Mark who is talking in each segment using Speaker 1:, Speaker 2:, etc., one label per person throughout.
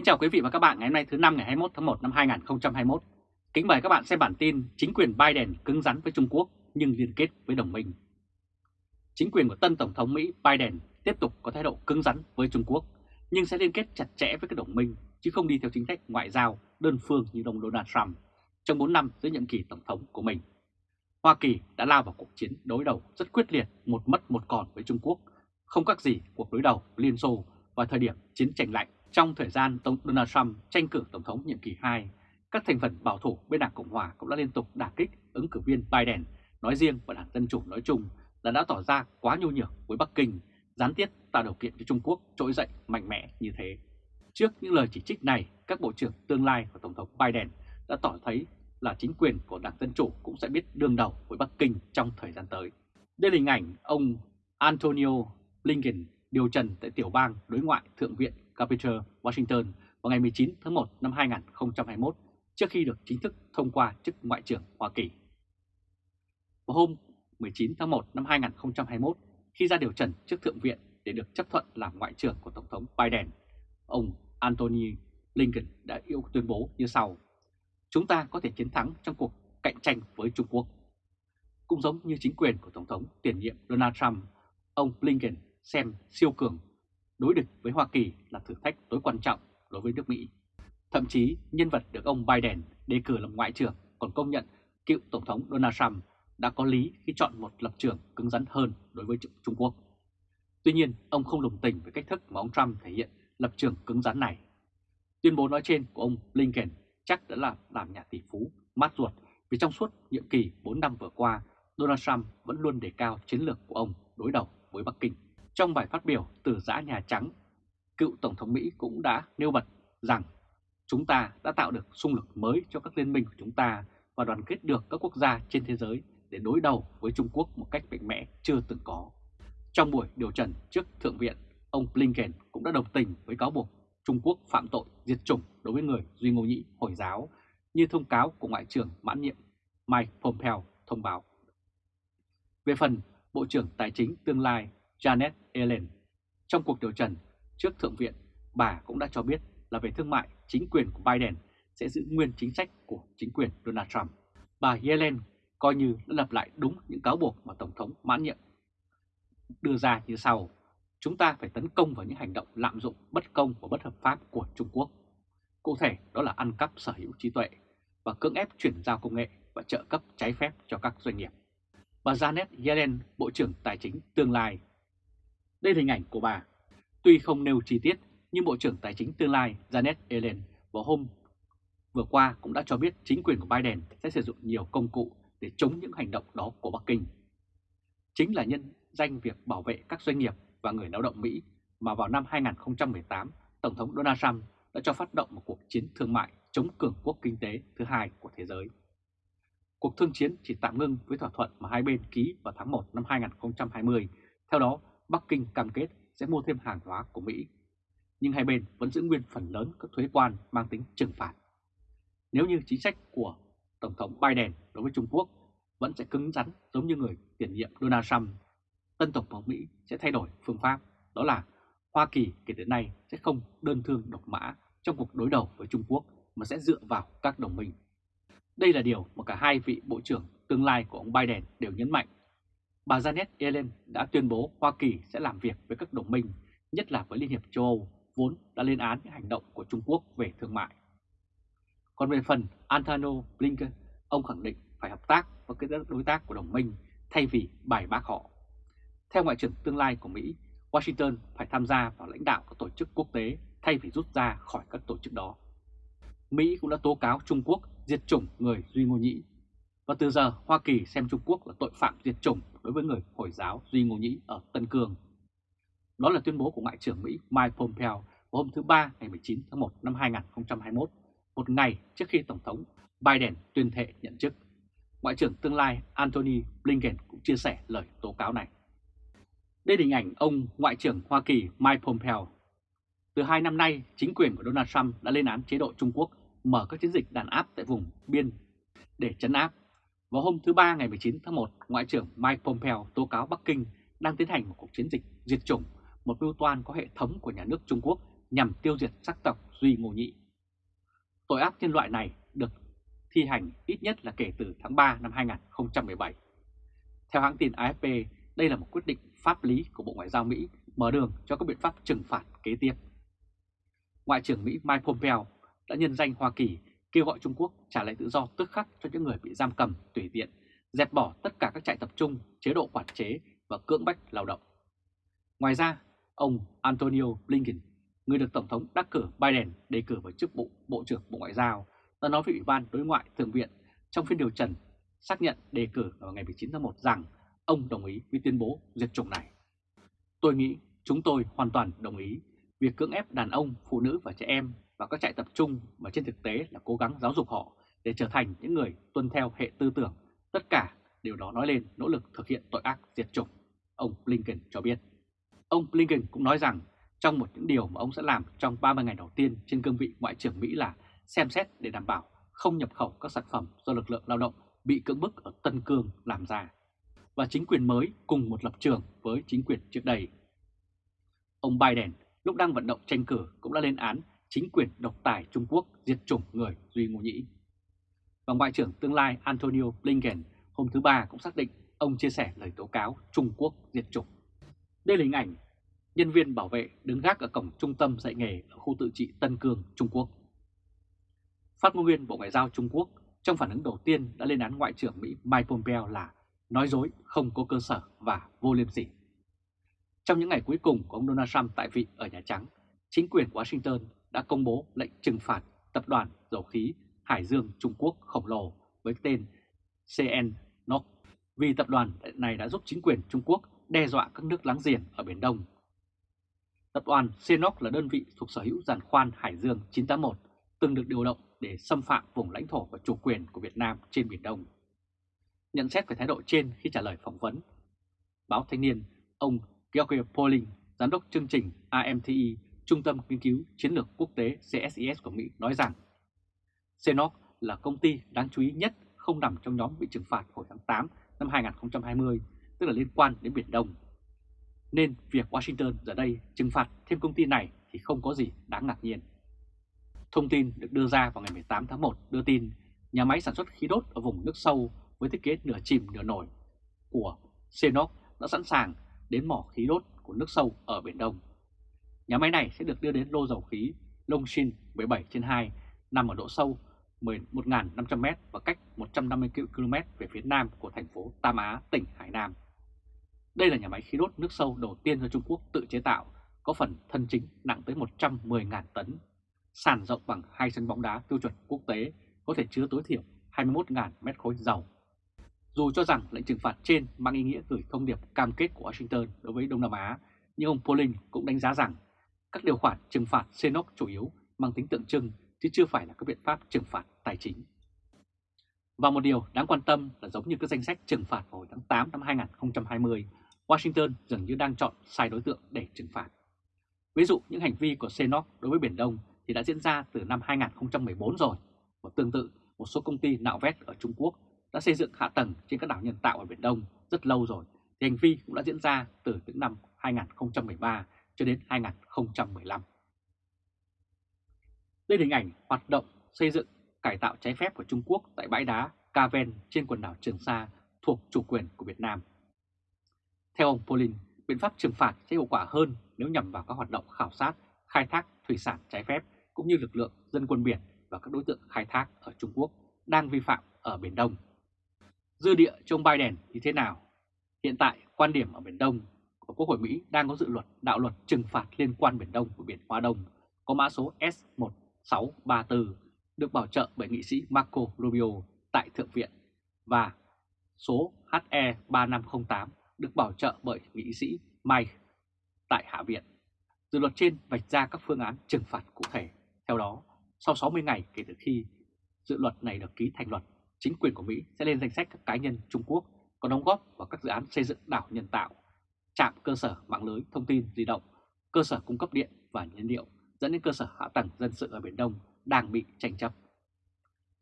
Speaker 1: Kính chào quý vị và các bạn ngày hôm nay thứ năm ngày 21 tháng 1 năm 2021. Kính mời các bạn xem bản tin chính quyền Biden cứng rắn với Trung Quốc nhưng liên kết với đồng minh. Chính quyền của tân Tổng thống Mỹ Biden tiếp tục có thái độ cứng rắn với Trung Quốc nhưng sẽ liên kết chặt chẽ với các đồng minh chứ không đi theo chính sách ngoại giao đơn phương như ông Donald Trump trong 4 năm giữa nhiệm kỳ Tổng thống của mình. Hoa Kỳ đã lao vào cuộc chiến đối đầu rất quyết liệt một mất một còn với Trung Quốc, không các gì cuộc đối đầu Liên Xô vào thời điểm chiến tranh lạnh trong thời gian Tổng Donald Trump tranh cử Tổng thống nhiệm kỳ 2, các thành phần bảo thủ bên Đảng Cộng Hòa cũng đã liên tục đả kích ứng cử viên Biden nói riêng và Đảng Dân Chủ nói chung là đã tỏ ra quá nhu nhược với Bắc Kinh, gián tiếp tạo điều kiện cho Trung Quốc trỗi dậy mạnh mẽ như thế. Trước những lời chỉ trích này, các bộ trưởng tương lai của Tổng thống Biden đã tỏ thấy là chính quyền của Đảng Dân Chủ cũng sẽ biết đương đầu với Bắc Kinh trong thời gian tới. Đây là hình ảnh ông Antonio Blinken điều trần tại tiểu bang đối ngoại Thượng viện Capitol, Washington vào ngày 19 tháng 1 năm 2021 trước khi được chính thức thông qua chức Ngoại trưởng Hoa Kỳ. Vào hôm 19 tháng 1 năm 2021, khi ra điều trần trước Thượng viện để được chấp thuận làm Ngoại trưởng của Tổng thống Biden, ông Anthony Blinken đã yêu tuyên bố như sau. Chúng ta có thể chiến thắng trong cuộc cạnh tranh với Trung Quốc. Cũng giống như chính quyền của Tổng thống tiền nhiệm Donald Trump, ông Blinken xem siêu cường đối địch với Hoa Kỳ là thử thách tối quan trọng đối với nước Mỹ. Thậm chí nhân vật được ông Biden đề cử làm ngoại trưởng còn công nhận cựu Tổng thống Donald Trump đã có lý khi chọn một lập trường cứng rắn hơn đối với Trung Quốc. Tuy nhiên, ông không đồng tình với cách thức mà ông Trump thể hiện lập trường cứng rắn này. Tuyên bố nói trên của ông Blinken chắc đã là làm nhà tỷ phú mát ruột vì trong suốt nhiệm kỳ 4 năm vừa qua, Donald Trump vẫn luôn đề cao chiến lược của ông đối đầu với Bắc Kinh. Trong bài phát biểu từ giã Nhà Trắng, cựu Tổng thống Mỹ cũng đã nêu bật rằng chúng ta đã tạo được xung lực mới cho các liên minh của chúng ta và đoàn kết được các quốc gia trên thế giới để đối đầu với Trung Quốc một cách mạnh mẽ chưa từng có. Trong buổi điều trần trước Thượng viện, ông Blinken cũng đã đồng tình với cáo buộc Trung Quốc phạm tội diệt chủng đối với người Duy Ngô Nhĩ Hồi giáo như thông cáo của Ngoại trưởng mãn nhiệm Mike Pompeo thông báo. Về phần Bộ trưởng Tài chính tương lai Janet Yellen. Trong cuộc điều trần trước Thượng viện, bà cũng đã cho biết là về thương mại, chính quyền của Biden sẽ giữ nguyên chính sách của chính quyền Donald Trump. Bà Yellen coi như đã lập lại đúng những cáo buộc mà Tổng thống mãn nhiệm đưa ra như sau. Chúng ta phải tấn công vào những hành động lạm dụng bất công và bất hợp pháp của Trung Quốc. Cụ thể đó là ăn cắp sở hữu trí tuệ và cưỡng ép chuyển giao công nghệ và trợ cấp trái phép cho các doanh nghiệp. Bà Janet Yellen, Bộ trưởng Tài chính tương lai, đây là hình ảnh của bà. Tuy không nêu chi tiết, nhưng Bộ trưởng Tài chính tương lai Janet Yellen vào hôm vừa qua cũng đã cho biết chính quyền của Biden sẽ sử dụng nhiều công cụ để chống những hành động đó của Bắc Kinh. Chính là nhân danh việc bảo vệ các doanh nghiệp và người lao động Mỹ mà vào năm 2018, Tổng thống Donald Trump đã cho phát động một cuộc chiến thương mại chống cường quốc kinh tế thứ hai của thế giới. Cuộc thương chiến chỉ tạm ngưng với thỏa thuận mà hai bên ký vào tháng 1 năm 2020. Theo đó, Bắc Kinh cam kết sẽ mua thêm hàng hóa của Mỹ, nhưng hai bên vẫn giữ nguyên phần lớn các thuế quan mang tính trừng phạt. Nếu như chính sách của Tổng thống Biden đối với Trung Quốc vẫn sẽ cứng rắn giống như người tiền nhiệm Donald Trump, tân Tổng thống Mỹ sẽ thay đổi phương pháp, đó là Hoa Kỳ kể từ nay sẽ không đơn thương độc mã trong cuộc đối đầu với Trung Quốc mà sẽ dựa vào các đồng minh. Đây là điều mà cả hai vị bộ trưởng tương lai của ông Biden đều nhấn mạnh bà Janet Yellen đã tuyên bố Hoa Kỳ sẽ làm việc với các đồng minh, nhất là với Liên hiệp châu Âu, vốn đã lên án những hành động của Trung Quốc về thương mại. Còn về phần Antano Blinken, ông khẳng định phải hợp tác với các đối tác của đồng minh thay vì bài bác họ. Theo Ngoại trưởng tương lai của Mỹ, Washington phải tham gia vào lãnh đạo các tổ chức quốc tế thay vì rút ra khỏi các tổ chức đó. Mỹ cũng đã tố cáo Trung Quốc diệt chủng người Duy Ngô Nhĩ và từ giờ Hoa Kỳ xem Trung Quốc là tội phạm diệt chủng đối với người Hồi giáo Duy Ngô Nhĩ ở Tân Cương. Đó là tuyên bố của Ngoại trưởng Mỹ Mike Pompeo vào hôm thứ Ba ngày 19 tháng 1 năm 2021, một ngày trước khi Tổng thống Biden tuyên thệ nhận chức. Ngoại trưởng tương lai Antony Blinken cũng chia sẻ lời tố cáo này. Đây là hình ảnh ông Ngoại trưởng Hoa Kỳ Mike Pompeo. Từ hai năm nay, chính quyền của Donald Trump đã lên án chế độ Trung Quốc mở các chiến dịch đàn áp tại vùng biên để chấn áp vào hôm thứ Ba ngày 19 tháng 1, Ngoại trưởng Mike Pompeo tố cáo Bắc Kinh đang tiến hành một cuộc chiến dịch diệt chủng, một mưu toan có hệ thống của nhà nước Trung Quốc nhằm tiêu diệt sắc tộc Duy Ngô Nhị. Tội ác nhân loại này được thi hành ít nhất là kể từ tháng 3 năm 2017. Theo hãng tin AFP, đây là một quyết định pháp lý của Bộ Ngoại giao Mỹ mở đường cho các biện pháp trừng phạt kế tiếp. Ngoại trưởng Mỹ Mike Pompeo đã nhân danh Hoa Kỳ kêu gọi Trung Quốc trả lại tự do tức khắc cho những người bị giam cầm tùy tiện, dẹp bỏ tất cả các trại tập trung, chế độ quản chế và cưỡng bách lao động. Ngoài ra, ông Antonio Blinken, người được Tổng thống đắc cử Biden đề cử vào chức vụ Bộ trưởng Bộ Ngoại giao, đã nói với Ủy ban Đối ngoại Thượng viện trong phiên điều trần xác nhận đề cử vào ngày 19 tháng 1 rằng ông đồng ý với tuyên bố diệt chủng này. Tôi nghĩ chúng tôi hoàn toàn đồng ý việc cưỡng ép đàn ông, phụ nữ và trẻ em và các trại tập trung mà trên thực tế là cố gắng giáo dục họ để trở thành những người tuân theo hệ tư tưởng. Tất cả điều đó nói lên nỗ lực thực hiện tội ác diệt chủng, ông Blinken cho biết. Ông Blinken cũng nói rằng trong một những điều mà ông sẽ làm trong 30 ngày đầu tiên trên cương vị Ngoại trưởng Mỹ là xem xét để đảm bảo không nhập khẩu các sản phẩm do lực lượng lao động bị cưỡng bức ở Tân Cương làm ra. Và chính quyền mới cùng một lập trường với chính quyền trước đây. Ông Biden lúc đang vận động tranh cử cũng đã lên án chính quyền độc tài Trung Quốc diệt chủng người Duy Ngô Nhĩ. Và Ngoại trưởng tương lai Antonio Blinken hôm thứ Ba cũng xác định ông chia sẻ lời tố cáo Trung Quốc diệt chủng. Đây là hình ảnh nhân viên bảo vệ đứng gác ở cổng trung tâm dạy nghề ở khu tự trị Tân Cương, Trung Quốc. Phát ngôn viên Bộ Ngoại giao Trung Quốc trong phản ứng đầu tiên đã lên án Ngoại trưởng Mỹ Mike Pompeo là nói dối không có cơ sở và vô liêm sỉ. Trong những ngày cuối cùng của ông Donald Trump tại vị ở Nhà Trắng, chính quyền Washington đã công bố lệnh trừng phạt tập đoàn dầu khí Hải Dương Trung Quốc khổng lồ với tên CNOC vì tập đoàn này đã giúp chính quyền Trung Quốc đe dọa các nước láng giềng ở Biển Đông. Tập đoàn CNOOC là đơn vị thuộc sở hữu giàn khoan Hải Dương 981 từng được điều động để xâm phạm vùng lãnh thổ và chủ quyền của Việt Nam trên Biển Đông. Nhận xét về thái độ trên khi trả lời phỏng vấn, báo Thanh niên, ông George Poling, giám đốc chương trình AMTI, Trung tâm Nghiên cứu Chiến lược Quốc tế CSIS của Mỹ nói rằng CNOOC là công ty đáng chú ý nhất không nằm trong nhóm bị trừng phạt hồi tháng 8 năm 2020, tức là liên quan đến Biển Đông. Nên việc Washington giờ đây trừng phạt thêm công ty này thì không có gì đáng ngạc nhiên. Thông tin được đưa ra vào ngày 18 tháng 1 đưa tin nhà máy sản xuất khí đốt ở vùng nước sâu với thiết kế nửa chìm nửa nổi của CNOOC đã sẵn sàng đến mỏ khí đốt của nước sâu ở Biển Đông. Nhà máy này sẽ được đưa đến lô dầu khí Longshin 17 trên 2 nằm ở độ sâu 11.500m và cách 150 km về phía nam của thành phố Tam Á, tỉnh Hải Nam. Đây là nhà máy khí đốt nước sâu đầu tiên do Trung Quốc tự chế tạo, có phần thân chính nặng tới 110.000 tấn, sàn rộng bằng hai sân bóng đá tiêu chuẩn quốc tế, có thể chứa tối thiểu 21.000 mét khối dầu. Dù cho rằng lệnh trừng phạt trên mang ý nghĩa gửi thông điệp cam kết của Washington đối với Đông Nam Á, nhưng ông Pauling cũng đánh giá rằng các điều khoản trừng phạt CNOC chủ yếu mang tính tượng trưng chứ chưa phải là các biện pháp trừng phạt tài chính. Và một điều đáng quan tâm là giống như các danh sách trừng phạt hồi tháng 8 năm 2020, Washington dường như đang chọn sai đối tượng để trừng phạt. Ví dụ những hành vi của CNOC đối với Biển Đông thì đã diễn ra từ năm 2014 rồi, và tương tự một số công ty nạo vét ở Trung Quốc đã xây dựng hạ tầng trên các đảo nhân tạo ở Biển Đông rất lâu rồi, thì hành vi cũng đã diễn ra từ những năm 2013 cho đến 2015. Đây là hình ảnh hoạt động xây dựng cải tạo trái phép của Trung Quốc tại bãi đá Caven trên quần đảo Trường Sa thuộc chủ quyền của Việt Nam. Theo ông Polin, biện pháp trừng phạt sẽ hiệu quả hơn nếu nhằm vào các hoạt động khảo sát, khai thác thủy sản trái phép cũng như lực lượng dân quân biển và các đối tượng khai thác ở Trung Quốc đang vi phạm ở Biển Đông. Dư địa cho ông Biden như thế nào? Hiện tại, quan điểm ở Biển Đông của Quốc hội Mỹ đang có dự luật đạo luật trừng phạt liên quan Biển Đông của Biển Hoa Đông có mã số S1634 được bảo trợ bởi nghị sĩ Marco Rubio tại Thượng viện và số HE3508 được bảo trợ bởi nghị sĩ Mike tại Hạ viện. Dự luật trên vạch ra các phương án trừng phạt cụ thể. Theo đó, sau 60 ngày kể từ khi dự luật này được ký thành luật, chính quyền của Mỹ sẽ lên danh sách các cá nhân Trung Quốc có đóng góp vào các dự án xây dựng đảo nhân tạo, trạm cơ sở mạng lưới thông tin di động, cơ sở cung cấp điện và nhiên liệu dẫn đến cơ sở hạ tầng dân sự ở Biển Đông đang bị tranh chấp.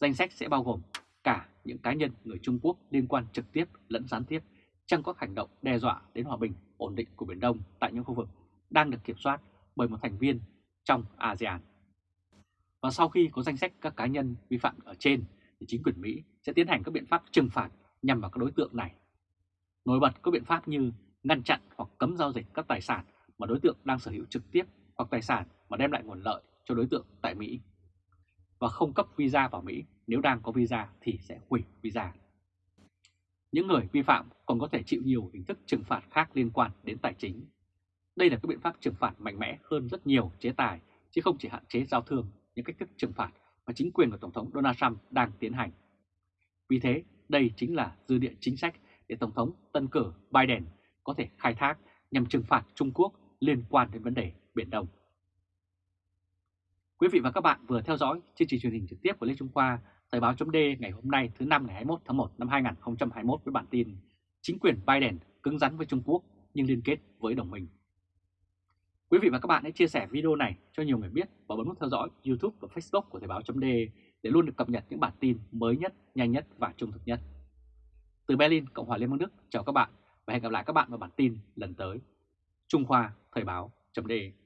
Speaker 1: Danh sách sẽ bao gồm cả những cá nhân người Trung Quốc liên quan trực tiếp lẫn gián tiếp trong các hành động đe dọa đến hòa bình, ổn định của Biển Đông tại những khu vực đang được kiểm soát bởi một thành viên trong ASEAN. Và sau khi có danh sách các cá nhân vi phạm ở trên, thì chính quyền Mỹ sẽ tiến hành các biện pháp trừng phạt nhằm vào các đối tượng này. Nổi bật có biện pháp như ngăn chặn hoặc cấm giao dịch các tài sản mà đối tượng đang sở hữu trực tiếp hoặc tài sản mà đem lại nguồn lợi cho đối tượng tại Mỹ và không cấp visa vào Mỹ nếu đang có visa thì sẽ hủy visa. Những người vi phạm còn có thể chịu nhiều hình thức trừng phạt khác liên quan đến tài chính. Đây là các biện pháp trừng phạt mạnh mẽ hơn rất nhiều chế tài, chứ không chỉ hạn chế giao thương những cách thức trừng phạt mà chính quyền của Tổng thống Donald Trump đang tiến hành. Vì thế, đây chính là dư địa chính sách để Tổng thống tân cử Biden có thể khai thác nhằm trừng phạt Trung Quốc liên quan đến vấn đề Biển Đông. Quý vị và các bạn vừa theo dõi chương trình truyền hình trực tiếp của Lê Trung Khoa, Thời báo chấm ngày hôm nay thứ năm ngày 21 tháng 1 năm 2021 với bản tin Chính quyền Biden cứng rắn với Trung Quốc nhưng liên kết với đồng minh. Quý vị và các bạn hãy chia sẻ video này cho nhiều người biết và bấm nút theo dõi YouTube và Facebook của Thời báo chấm để luôn được cập nhật những bản tin mới nhất, nhanh nhất và trung thực nhất. Từ Berlin, Cộng hòa Liên bang Đức, chào các bạn và hẹn gặp lại các bạn vào bản tin lần tới. Trung Khoa Thời báo.de